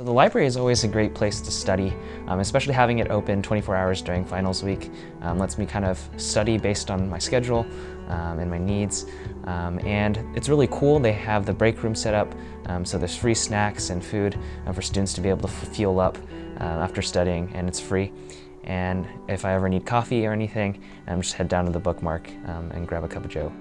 So the library is always a great place to study, um, especially having it open 24 hours during finals week. Um, lets me kind of study based on my schedule um, and my needs. Um, and it's really cool, they have the break room set up, um, so there's free snacks and food uh, for students to be able to fuel up uh, after studying, and it's free. And if I ever need coffee or anything, um, just head down to the bookmark um, and grab a cup of joe.